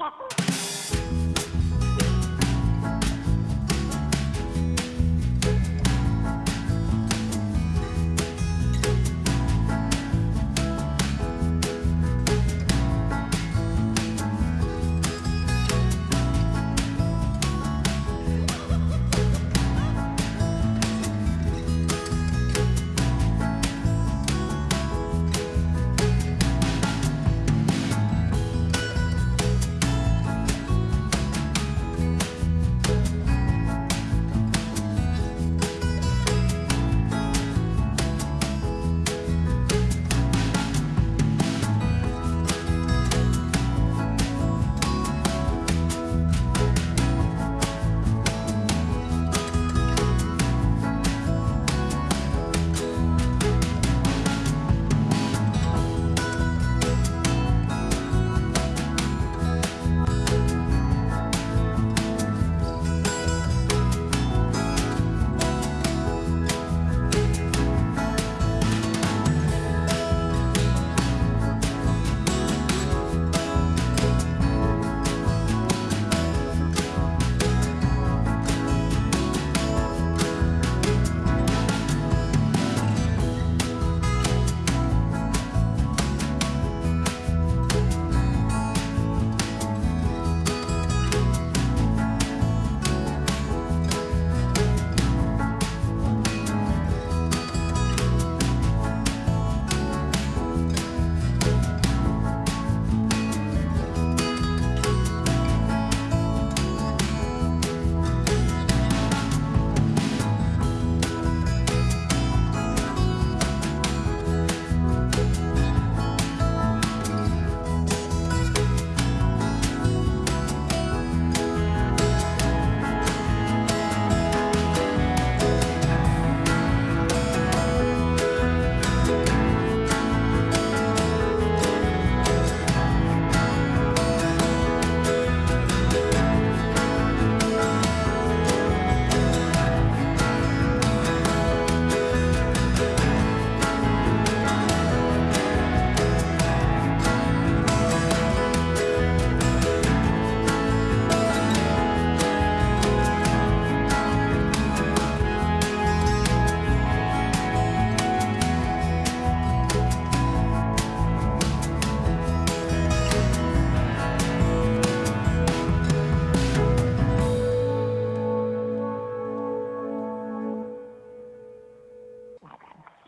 talk.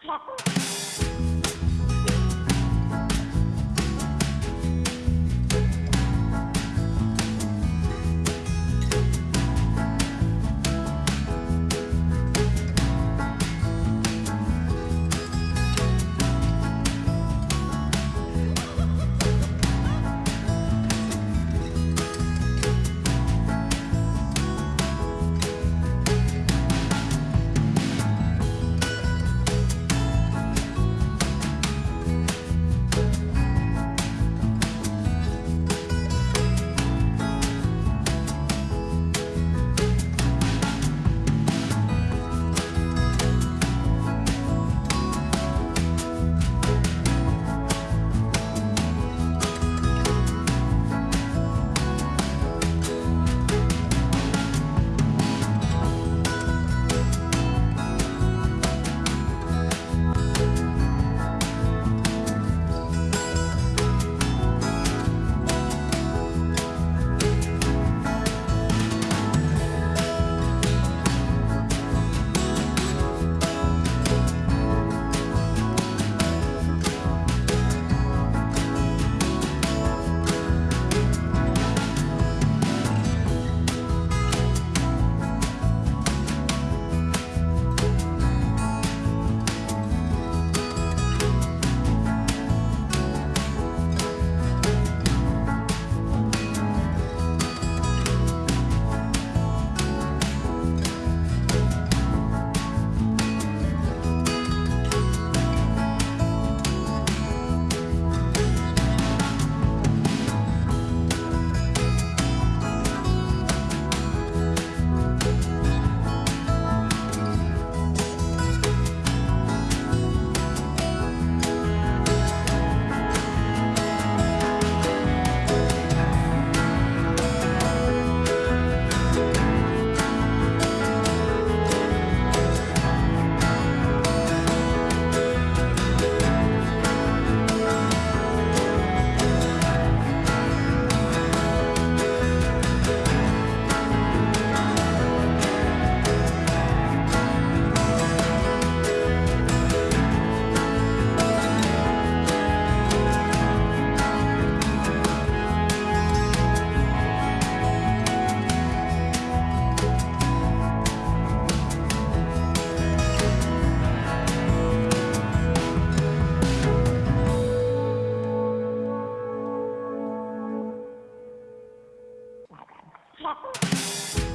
操！操！